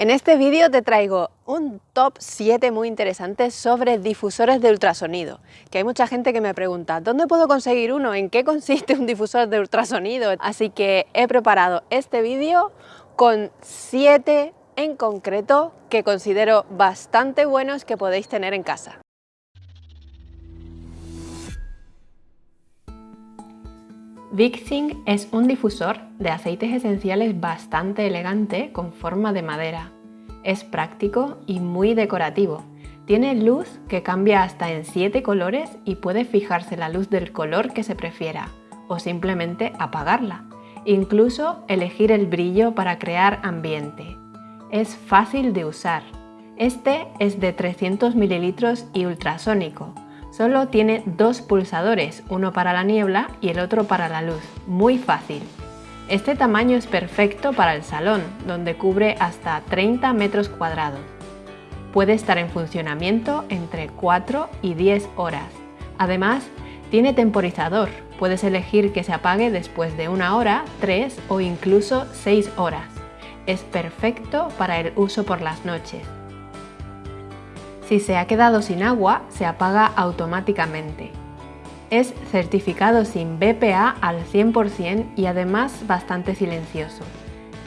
En este vídeo te traigo un top 7 muy interesante sobre difusores de ultrasonido, que hay mucha gente que me pregunta ¿dónde puedo conseguir uno? ¿En qué consiste un difusor de ultrasonido? Así que he preparado este vídeo con 7 en concreto que considero bastante buenos que podéis tener en casa. Vixing es un difusor de aceites esenciales bastante elegante con forma de madera. Es práctico y muy decorativo. Tiene luz que cambia hasta en 7 colores y puede fijarse la luz del color que se prefiera o simplemente apagarla. Incluso elegir el brillo para crear ambiente. Es fácil de usar. Este es de 300 ml y ultrasónico, Solo tiene dos pulsadores, uno para la niebla y el otro para la luz. Muy fácil. Este tamaño es perfecto para el salón, donde cubre hasta 30 metros cuadrados. Puede estar en funcionamiento entre 4 y 10 horas. Además, tiene temporizador. Puedes elegir que se apague después de una hora, 3 o incluso 6 horas. Es perfecto para el uso por las noches. Si se ha quedado sin agua, se apaga automáticamente. Es certificado sin BPA al 100% y además bastante silencioso.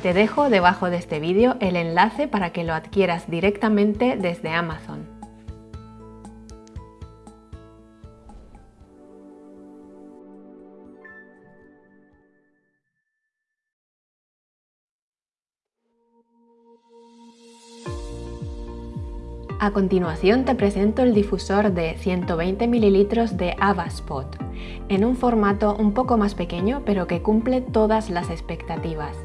Te dejo debajo de este vídeo el enlace para que lo adquieras directamente desde Amazon. A continuación te presento el difusor de 120 ml de Avaspot, en un formato un poco más pequeño pero que cumple todas las expectativas.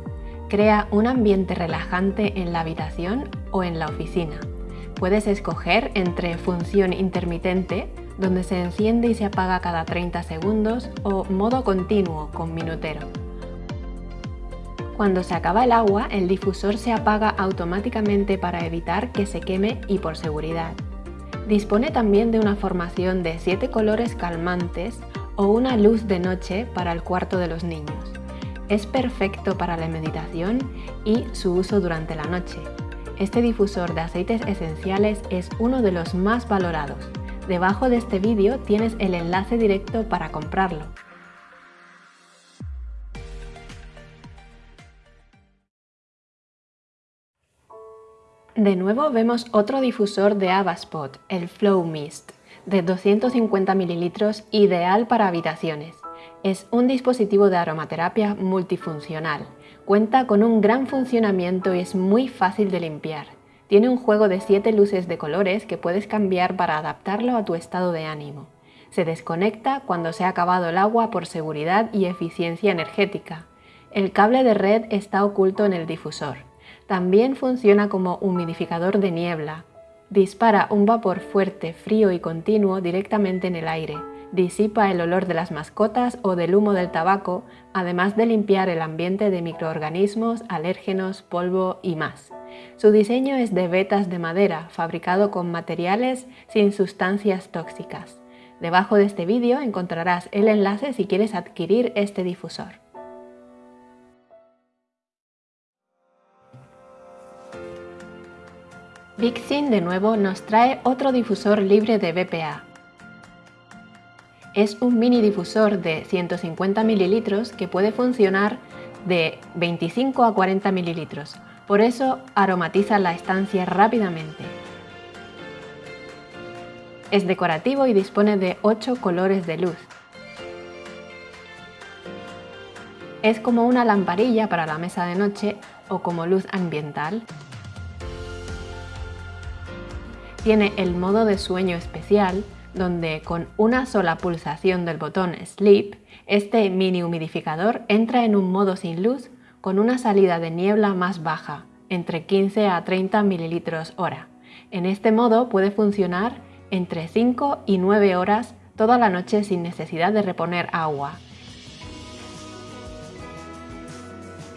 Crea un ambiente relajante en la habitación o en la oficina. Puedes escoger entre función intermitente, donde se enciende y se apaga cada 30 segundos, o modo continuo con minutero. Cuando se acaba el agua, el difusor se apaga automáticamente para evitar que se queme y por seguridad. Dispone también de una formación de 7 colores calmantes o una luz de noche para el cuarto de los niños. Es perfecto para la meditación y su uso durante la noche. Este difusor de aceites esenciales es uno de los más valorados. Debajo de este vídeo tienes el enlace directo para comprarlo. De nuevo vemos otro difusor de Avaspot, el Flow Mist, de 250 ml, ideal para habitaciones. Es un dispositivo de aromaterapia multifuncional. Cuenta con un gran funcionamiento y es muy fácil de limpiar. Tiene un juego de 7 luces de colores que puedes cambiar para adaptarlo a tu estado de ánimo. Se desconecta cuando se ha acabado el agua por seguridad y eficiencia energética. El cable de red está oculto en el difusor. También funciona como humidificador de niebla. Dispara un vapor fuerte, frío y continuo directamente en el aire. Disipa el olor de las mascotas o del humo del tabaco, además de limpiar el ambiente de microorganismos, alérgenos, polvo y más. Su diseño es de vetas de madera, fabricado con materiales sin sustancias tóxicas. Debajo de este vídeo encontrarás el enlace si quieres adquirir este difusor. Vixin de nuevo nos trae otro difusor libre de BPA. Es un mini difusor de 150 ml que puede funcionar de 25 a 40 ml, por eso aromatiza la estancia rápidamente. Es decorativo y dispone de 8 colores de luz. Es como una lamparilla para la mesa de noche o como luz ambiental. Tiene el modo de sueño especial, donde con una sola pulsación del botón Sleep, este mini humidificador entra en un modo sin luz con una salida de niebla más baja, entre 15 a 30 ml hora. En este modo puede funcionar entre 5 y 9 horas toda la noche sin necesidad de reponer agua.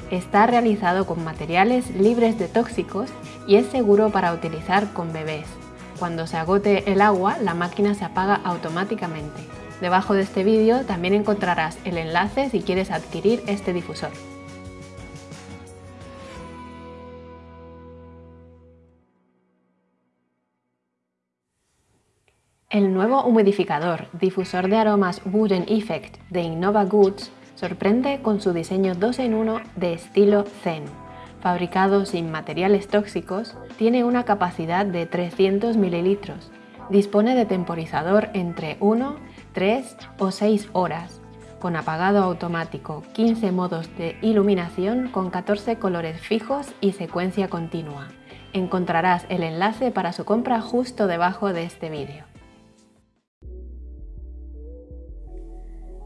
Está realizado con materiales libres de tóxicos y es seguro para utilizar con bebés cuando se agote el agua, la máquina se apaga automáticamente. Debajo de este vídeo también encontrarás el enlace si quieres adquirir este difusor. El nuevo humidificador, difusor de aromas Wooden Effect de Innova Goods, sorprende con su diseño 2 en 1 de estilo Zen. Fabricado sin materiales tóxicos, tiene una capacidad de 300 ml. Dispone de temporizador entre 1, 3 o 6 horas, con apagado automático, 15 modos de iluminación con 14 colores fijos y secuencia continua. Encontrarás el enlace para su compra justo debajo de este vídeo.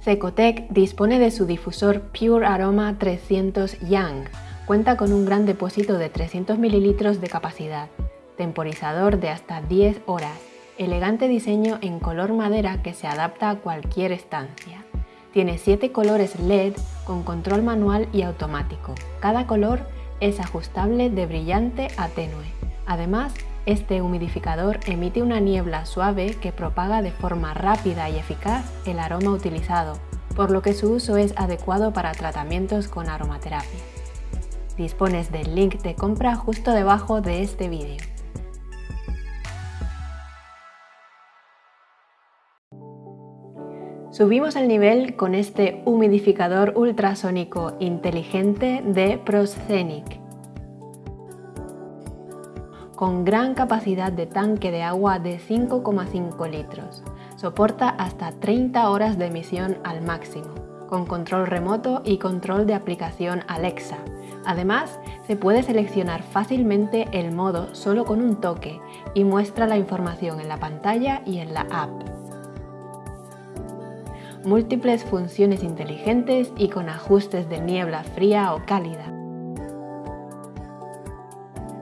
Cecotec dispone de su difusor Pure Aroma 300 Young. Cuenta con un gran depósito de 300 ml de capacidad, temporizador de hasta 10 horas, elegante diseño en color madera que se adapta a cualquier estancia. Tiene 7 colores LED con control manual y automático. Cada color es ajustable de brillante a tenue. Además, este humidificador emite una niebla suave que propaga de forma rápida y eficaz el aroma utilizado, por lo que su uso es adecuado para tratamientos con aromaterapia. Dispones del link de compra justo debajo de este vídeo. Subimos el nivel con este humidificador ultrasónico inteligente de Proscenic con gran capacidad de tanque de agua de 5,5 litros. Soporta hasta 30 horas de emisión al máximo, con control remoto y control de aplicación Alexa. Además, se puede seleccionar fácilmente el modo solo con un toque y muestra la información en la pantalla y en la app. Múltiples funciones inteligentes y con ajustes de niebla fría o cálida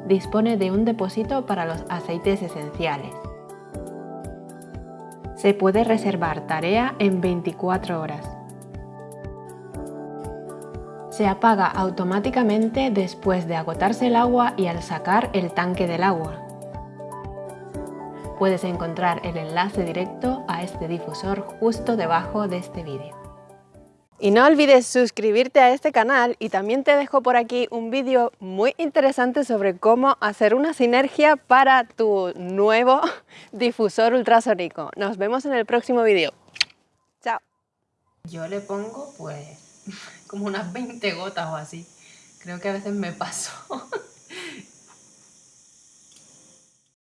dispone de un depósito para los aceites esenciales. Se puede reservar tarea en 24 horas. Se apaga automáticamente después de agotarse el agua y al sacar el tanque del agua. Puedes encontrar el enlace directo a este difusor justo debajo de este vídeo. Y no olvides suscribirte a este canal y también te dejo por aquí un vídeo muy interesante sobre cómo hacer una sinergia para tu nuevo difusor ultrasónico. Nos vemos en el próximo vídeo. Chao. Yo le pongo pues como unas 20 gotas o así. Creo que a veces me paso.